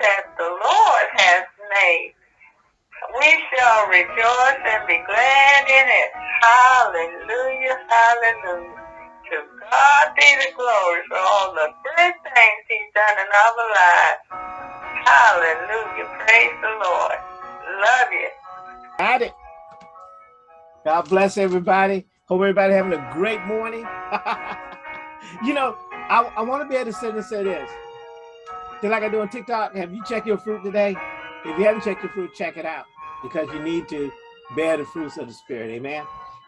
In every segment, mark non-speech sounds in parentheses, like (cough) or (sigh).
that the Lord has made. We shall rejoice and be glad in it. Hallelujah, hallelujah. To God be the glory for all the good things he's done in our lives. Hallelujah, praise the Lord. Love you. Got it. God bless everybody. Hope everybody having a great morning. (laughs) you know, I, I want to be able to sit and say this. Just like I do on TikTok, have you checked your fruit today? If you haven't checked your fruit, check it out because you need to bear the fruits of the spirit. Amen.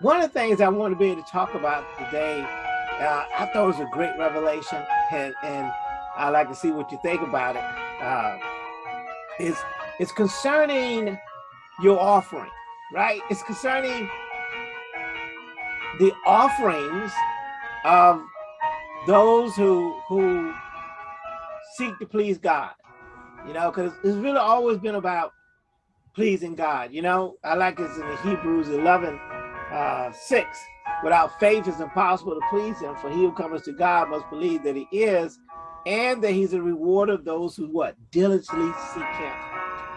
One of the things I want to be able to talk about today, uh, I thought it was a great revelation and, and I'd like to see what you think about it. Uh, is it's concerning your offering, right? It's concerning the offerings of those who who seek to please God, you know, because it's really always been about pleasing God. You know, I like this in the Hebrews 11, uh, 6. Without faith, it's impossible to please him, for he who comes to God must believe that he is, and that he's a reward of those who what? Diligently seek him.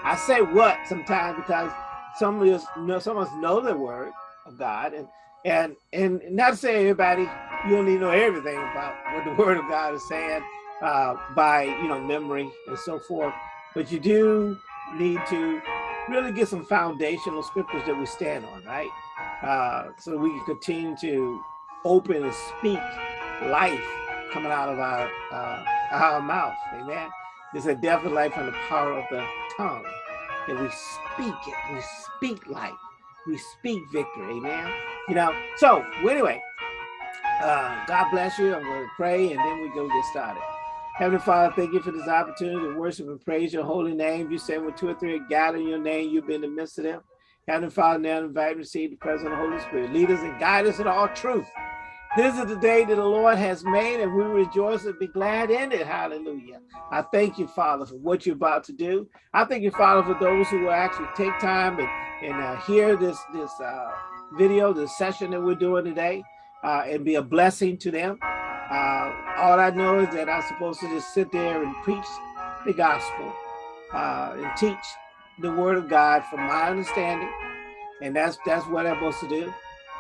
I say what sometimes because some of us know some of us know the word of God and and and not to say everybody you don't to know everything about what the (laughs) word of God is saying uh, by you know memory and so forth, but you do need to really get some foundational scriptures that we stand on, right? Uh, so we can continue to open and speak life coming out of our uh, our mouth, amen. There's a death of life from the power of the tongue that we speak it, we speak life, we speak victory, amen. You know, so anyway, uh, God bless you. I'm going to pray and then we go get started. Heavenly Father, thank you for this opportunity to worship and praise your holy name. You say when two or three are gathered in your name, you've been in the midst of them. Heavenly Father, now invite and receive the presence of the Holy Spirit. Lead us and guide us in all truth. This is the day that the Lord has made, and we rejoice and be glad in it. Hallelujah. I thank you, Father, for what you're about to do. I thank you, Father, for those who will actually take time and, and uh, hear this, this uh, video, this session that we're doing today, uh, and be a blessing to them. Uh, all I know is that I'm supposed to just sit there and preach the gospel uh, and teach the word of God from my understanding. And that's that's what I'm supposed to do.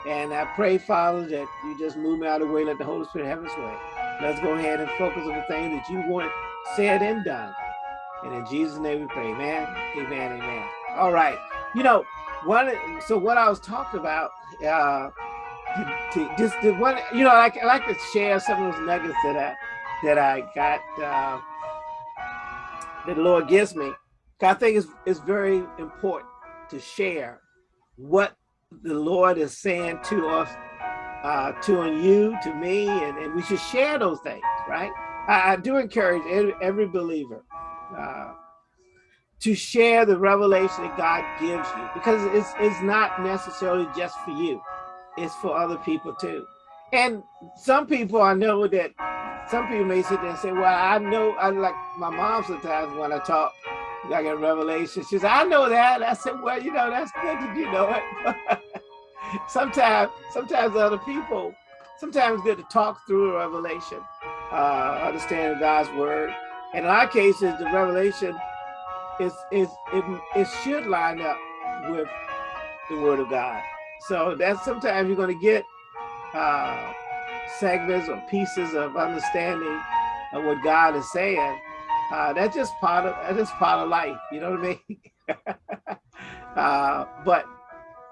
And I pray, Father, that you just move me out of the way, let the Holy Spirit have his way. Let's go ahead and focus on the thing that you want said and done. And in Jesus' name we pray, amen, amen, amen. All right. You know, one, so what I was talking about, uh, to, just the one, you know, I, I like to share some of those nuggets that I that I got uh, that the Lord gives me. I think it's it's very important to share what the Lord is saying to us, uh, to you, to me, and, and we should share those things, right? I, I do encourage every, every believer uh, to share the revelation that God gives you because it's it's not necessarily just for you is for other people too. And some people I know that some people may sit there and say, well, I know, I like my mom sometimes when I talk, like in Revelation, she says, I know that. I said, well, you know, that's good that you know it. (laughs) sometimes, sometimes other people, sometimes good to talk through a revelation, uh, understanding God's word. And in our cases, the revelation is, is it, it should line up with the word of God. So that's sometimes you're going to get uh, segments or pieces of understanding of what God is saying. Uh, that's just part of that's just part of life. You know what I mean? (laughs) uh, but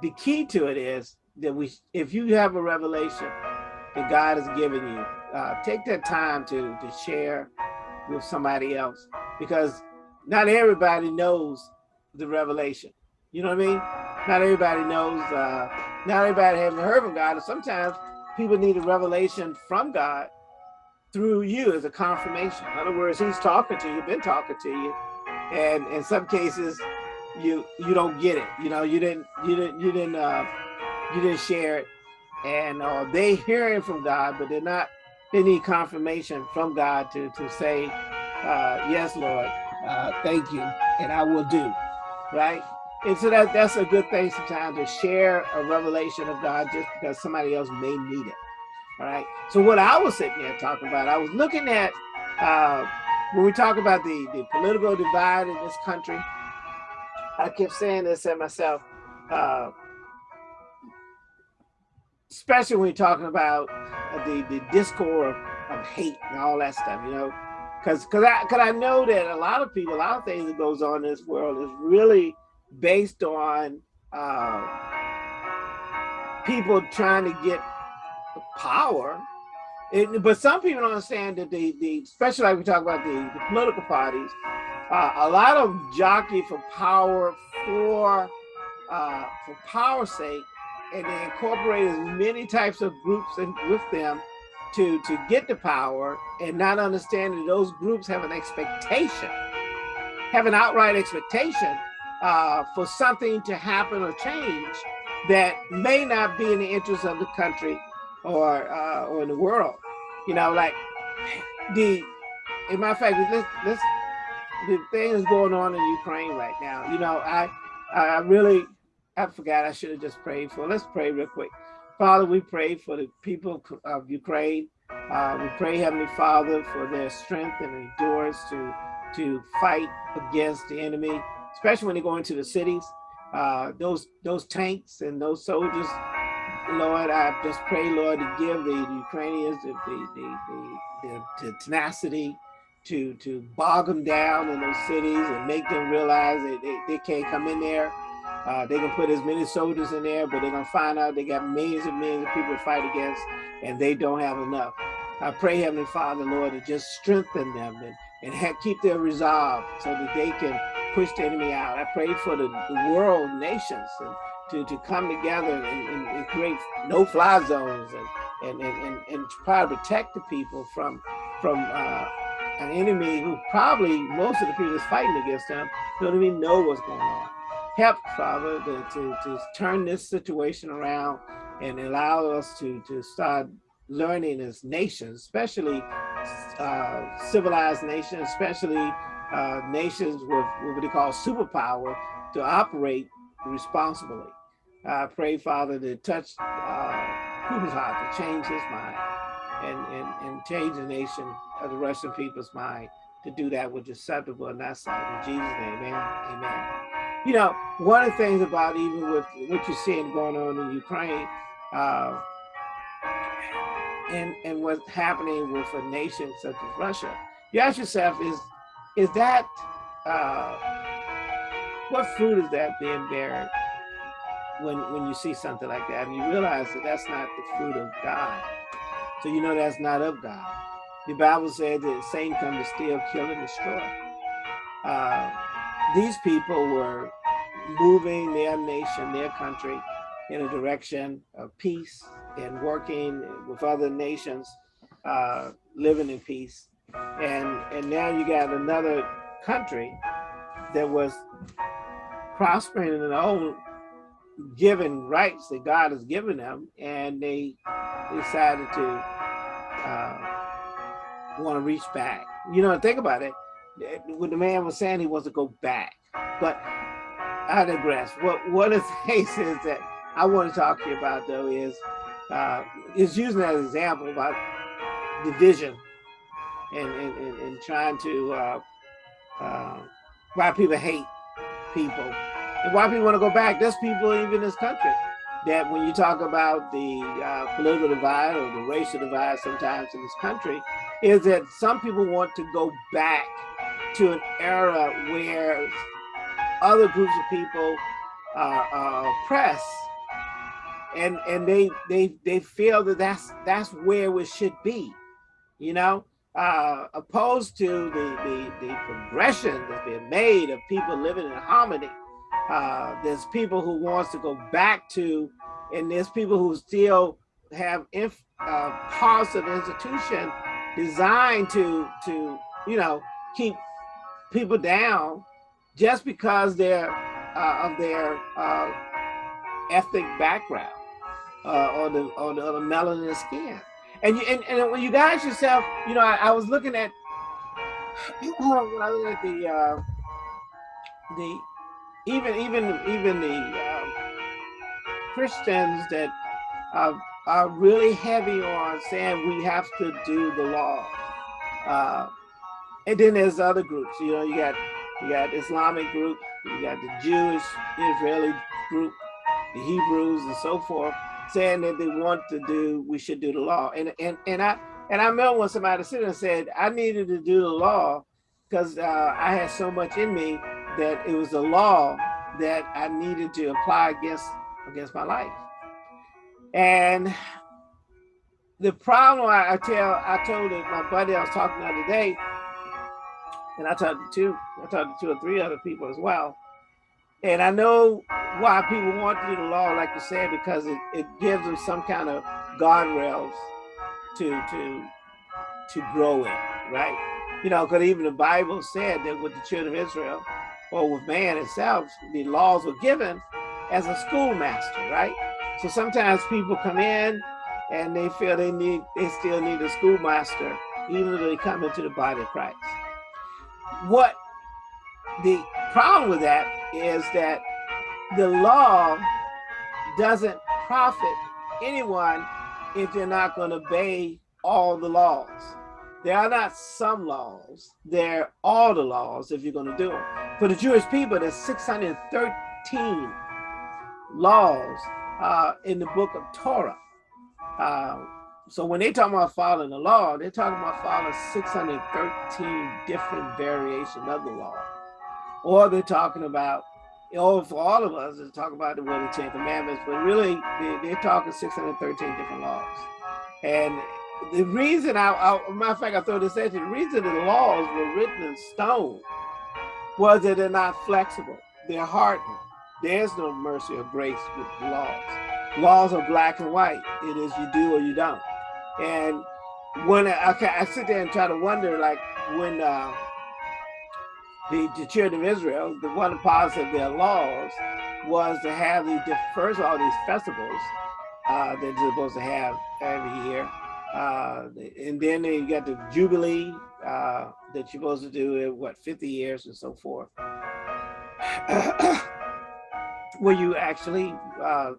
the key to it is that we, if you have a revelation that God has given you, uh, take that time to to share with somebody else because not everybody knows the revelation. You know what I mean? Not everybody knows, uh, not everybody has heard from God. And sometimes people need a revelation from God through you as a confirmation. In other words, he's talking to you, been talking to you. And in some cases, you you don't get it. You know, you didn't you didn't you didn't uh you didn't share it. And uh, they hearing from God, but they're not they need confirmation from God to to say, uh, yes, Lord, uh, thank you, and I will do. Right? And so that, that's a good thing sometimes to share a revelation of God just because somebody else may need it. All right. So what I was sitting there talking about, I was looking at uh, when we talk about the, the political divide in this country, I kept saying this to myself, uh, especially when you're talking about the, the discord of, of hate and all that stuff, you know, because because I, cause I know that a lot of people, a lot of things that goes on in this world is really based on uh, people trying to get power. It, but some people don't understand that the, the especially like we talk about the, the political parties, uh, a lot of jockey for power for uh, for power's sake, and they incorporate as many types of groups and with them to to get the power, and not understanding that those groups have an expectation, have an outright expectation uh, for something to happen or change that may not be in the interest of the country or uh, or in the world. You know, like the, in my fact, let's, let's, the thing is going on in Ukraine right now. You know, I, I really, I forgot I should have just prayed for. Let's pray real quick. Father, we pray for the people of Ukraine. Uh, we pray, Heavenly Father, for their strength and endurance to to fight against the enemy especially when they go into the cities. Uh, those those tanks and those soldiers, Lord, I just pray, Lord, to give the, Ukrainians the the, the, the, tenacity to to bog them down in those cities and make them realize that they, they can't come in there. Uh, they can put as many soldiers in there, but they're gonna find out they got millions and millions of people to fight against, and they don't have enough. I pray, Heavenly Father, Lord, to just strengthen them and, and keep their resolve so that they can push the enemy out. I pray for the, world nations to, to come together and, and, and create no-fly zones and, and, and, and, try to protect the people from from uh, an enemy who probably most of the people that's fighting against them don't even know what's going on. Help, Father, to, to, to turn this situation around and allow us to, to start learning as nations, especially uh, civilized nations, especially uh, nations with what they call superpower to operate responsibly. I pray, Father, to touch uh, heart, to change his mind and, and, and change the nation of the Russian people's mind to do that which is acceptable in that sight. In Jesus' name, amen, amen. You know, one of the things about even with what you're seeing going on in Ukraine, uh, and, and what's happening with a nation such as Russia, you ask yourself, is is that uh, what fruit is that being bearing when when you see something like that? And you realize that that's not the fruit of God. So you know that's not of God. The Bible said that Satan come to steal kill and destroy. Uh, these people were moving their nation their country in a direction of peace and working with other nations uh, living in peace and and now you got another country that was prospering in their own given rights that God has given them, and they decided to uh, want to reach back. You know, think about it. When the man was saying he wants to go back, but I digress. What of the (laughs) things is that I want to talk to you about though is uh, is using that example about division and, and, and, and trying to uh, uh, why people hate people and why people want to go back. There's people even in this country that when you talk about the uh, political divide or the racial divide sometimes in this country, is that some people want to go back to an era where other groups of people are, are oppressed and and they they they feel that that's that's where we should be you know uh, opposed to the, the, the progression that's been made of people living in harmony. Uh, there's people who wants to go back to, and there's people who still have inf, uh, parts of the institution designed to, to, you know, keep people down just because they're uh, of their uh, ethnic background uh, or the or the, or the melanin skin. And you and, and when you guys yourself, you know, I, I was looking at (clears throat) when I was at the uh, the even even even the uh, Christians that are, are really heavy on saying we have to do the law. Uh, and then there's other groups. You know, you got you got Islamic group, you got the Jewish Israeli group, the Hebrews, and so forth, saying that they want to do we should do the law. And and and I and I remember when somebody said and said I needed to do the law because uh, I had so much in me that it was the law that I needed to apply against against my life. And the problem I, I tell I told it, my buddy I was talking the other day, and I talked to two, I talked to two or three other people as well. And I know why people want to do the law, like you said, because it, it gives them some kind of guardrails to to to grow in, right? You know, because even the Bible said that with the children of Israel, or with man itself, the laws were given as a schoolmaster, right? So sometimes people come in and they feel they need, they still need a schoolmaster, even though they come into the body of Christ. What the problem with that is that the law doesn't profit anyone if they're not going to obey all the laws. There are not some laws, they're all the laws if you're going to do them. For the Jewish people, there's 613 laws uh, in the book of Torah. Uh, so when they talk about following the law, they're talking about following 613 different variations of the law. Or they're talking about, or for all of us, they're talking about the, well, the Ten Commandments, but really they, they're talking 613 different laws. And the reason I, I matter of fact, I throw this at you, the reason the laws were written in stone was that they're not flexible. They're hardened. There's no mercy or grace with laws. Laws are black and white. It is you do or you don't. And when I, okay, I sit there and try to wonder, like when uh, the, the children of Israel, the one part of their laws was to have these, first all, these festivals uh, that they're supposed to have every year. Uh, and then you got the Jubilee uh, that you're supposed to do in what, 50 years and so forth. (coughs) where you actually uh,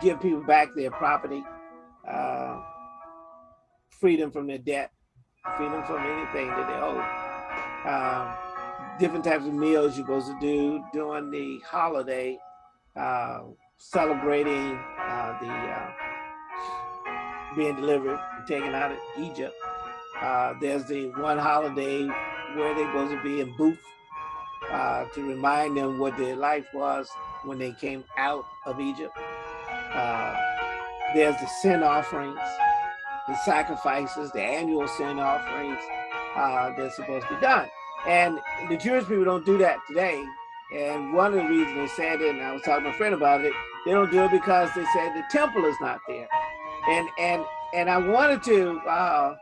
give people back their property, uh, freedom from their debt, freedom from anything that they owe. Different types of meals you're supposed to do during the holiday, uh, celebrating uh, the uh, being delivered and taken out of Egypt. Uh, there's the one holiday where they're supposed to be in booth uh, to remind them what their life was when they came out of Egypt. There's the sin offerings, the sacrifices, the annual sin offerings that's supposed to be done. And the Jewish people don't do that today. And one of the reasons they said it, and I was talking to a friend about it, they don't do it because they said the temple is not there. And and and I wanted to uh,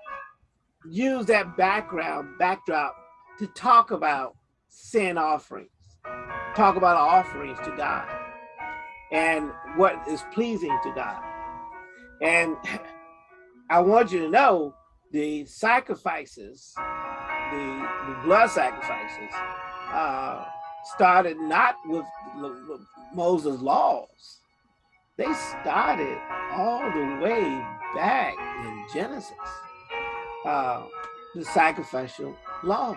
use that background backdrop to talk about sin offerings, talk about offerings to God and what is pleasing to God. And (laughs) I want you to know the sacrifices, the, the blood sacrifices, uh, started not with Moses' laws. They started all the way back in Genesis, uh, the sacrificial laws.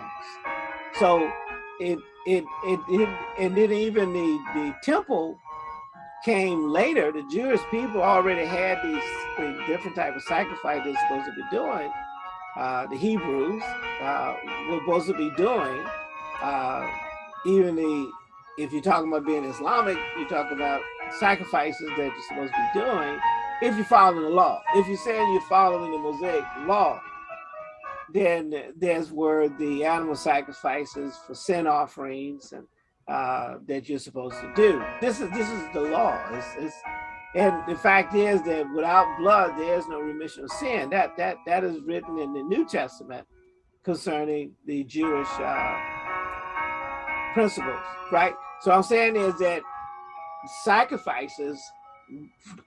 So it, it, it, it, and then even the, the temple came later, the Jewish people already had these, different type of sacrifice they're supposed to be doing. Uh, the Hebrews uh, were supposed to be doing. Uh, even the, if you're talking about being Islamic, you talk about sacrifices that you're supposed to be doing if you're following the law. If you're saying you're following the Mosaic law, then there's where the animal sacrifices for sin offerings and uh, that you're supposed to do. This is this is the law. It's, it's, and the fact is that without blood, there is no remission of sin. That that that is written in the New Testament concerning the Jewish uh, principles, right? So I'm saying is that sacrifices,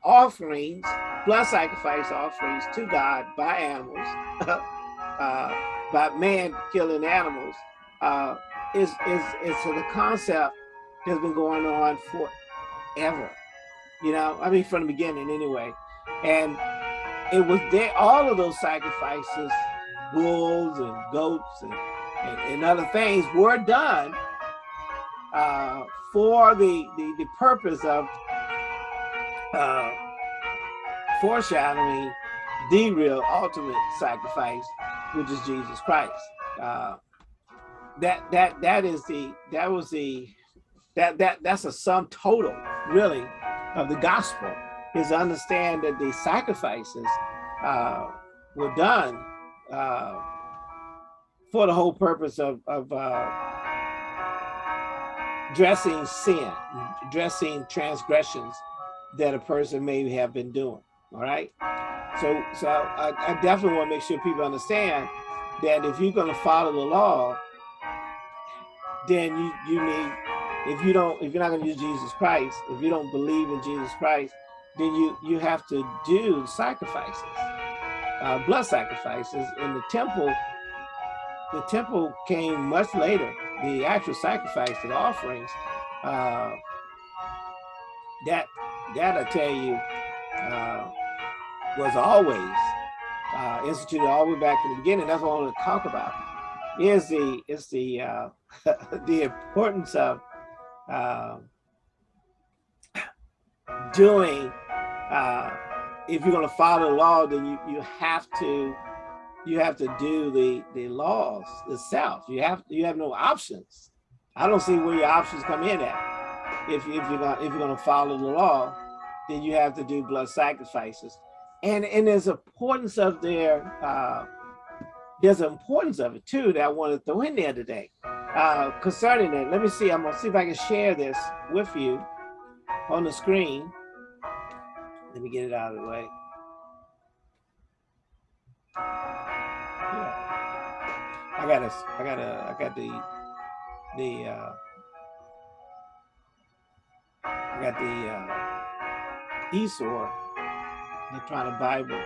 offerings, blood sacrifice offerings to God by animals, (laughs) uh, by man killing animals, uh, is is is the concept has been going on forever. You know, I mean from the beginning anyway. And it was there all of those sacrifices, bulls and goats and and, and other things were done uh, for the, the, the purpose of uh, foreshadowing the real ultimate sacrifice, which is Jesus Christ. Uh, that that that is the that was the that that that's a sum total really of the gospel is understand that the sacrifices uh, were done uh, for the whole purpose of, of uh, dressing sin, dressing transgressions that a person may have been doing. All right. So, so I, I definitely want to make sure people understand that if you're going to follow the law, then you you need if you don't if you're not going to use Jesus Christ, if you don't believe in Jesus Christ, then you you have to do sacrifices, uh, blood sacrifices in the temple. The temple came much later. The actual sacrifice, the offerings, uh, that that I tell you uh, was always uh, instituted all the way back to the beginning. That's what I want to talk about. Is the is the uh, (laughs) the importance of uh, doing uh, if you're going to follow the law, then you you have to you have to do the the laws itself. You have you have no options. I don't see where your options come in at. If if you're not if you're going to follow the law, then you have to do blood sacrifices. And and there's importance of their uh, there's an importance of it too that I want to throw in there today. Uh, concerning it, let me see. I'm gonna see if I can share this with you on the screen. Let me get it out of the way. Yeah. I got a, I got a, I got the, the, uh, I got the uh, e-Sword, the Bible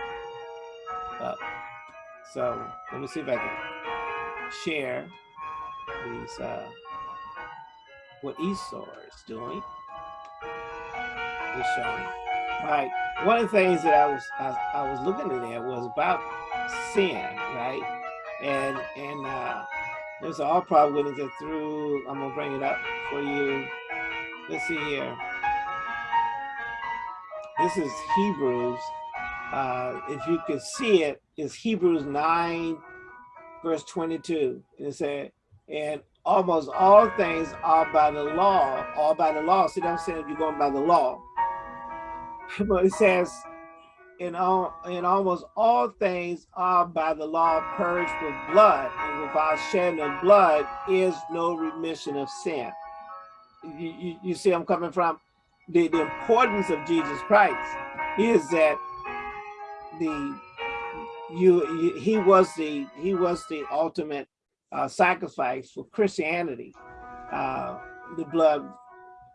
up. So let me see if I can share these, uh, what e-Sword is doing. Is showing. Right. One of the things that I was I, I was looking at there was about sin, right? And and uh, there's all probably going to get through. I'm gonna bring it up for you. Let's see here. This is Hebrews. Uh, if you can see it, it's Hebrews 9, verse 22. And it said, and almost all things are by the law, all by the law. See what I'm saying? You're going by the law. (laughs) but it says, in all in almost all things are by the law purged with blood, and without shedding of blood is no remission of sin. You, you, you see I'm coming from? The, the importance of Jesus Christ is that the you he was the he was the ultimate uh, sacrifice for Christianity. Uh, the blood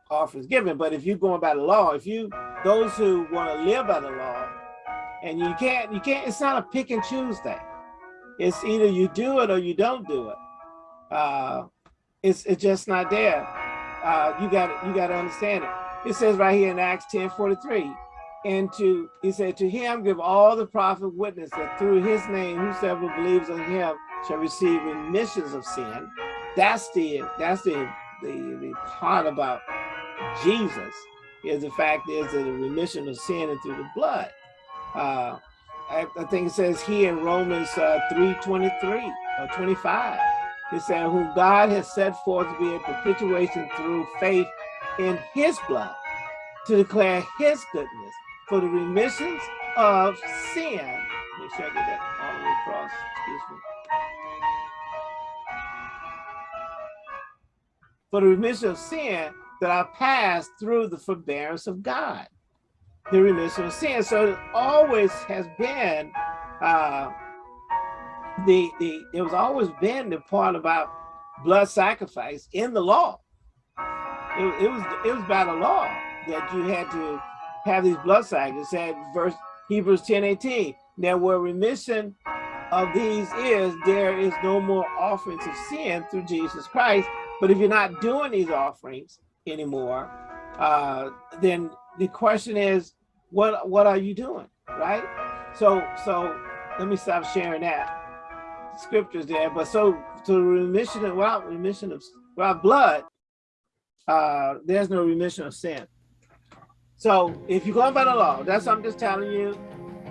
offers given. But if you're going by the law, if you those who want to live by the law, and you can't, you can't, it's not a pick and choose thing. It's either you do it or you don't do it. Uh, it's it's just not there. Uh, you got you got to understand it. It says right here in Acts 10 43. And to he said to him give all the prophet witness that through his name whosoever believes on him shall receive remissions of sin. That's the that's the the, the part about Jesus is the fact is that the remission of sin and through the blood. Uh, I, I, think it says here in Romans uh, 3.23 or 25, it said, whom God has set forth to be a propitiation through faith in his blood to declare his goodness for the remissions of sin. Make sure I get that all the way across, excuse me. For the remission of sin that are passed through the forbearance of God, the remission of sin. So it always has been uh, the the it was always been the part about blood sacrifice in the law. It, it was it was by the law that you had to have these blood sacrifices. Said verse Hebrews 10, 18. Now where remission of these is, there is no more offerings of sin through Jesus Christ. But if you're not doing these offerings, anymore, uh, then the question is, what what are you doing, right? So so let me stop sharing that scriptures there. But so to remission of without remission of without blood, uh, there's no remission of sin. So if you're going by the law, that's what I'm just telling you.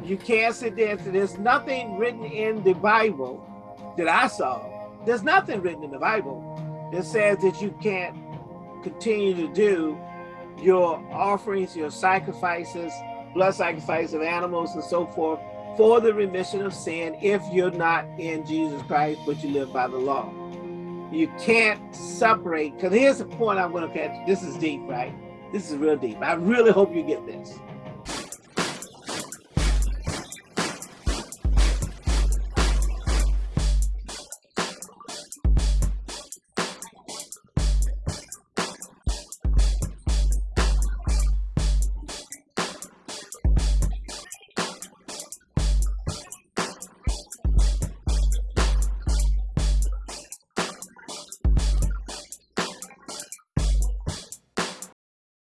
You can't sit there. And say there's nothing written in the Bible that I saw. There's nothing written in the Bible that says that you can't continue to do your offerings, your sacrifices, blood sacrifice of animals and so forth for the remission of sin if you're not in Jesus Christ, but you live by the law. You can't separate, because here's the point I'm going to catch. This is deep, right? This is real deep. I really hope you get this.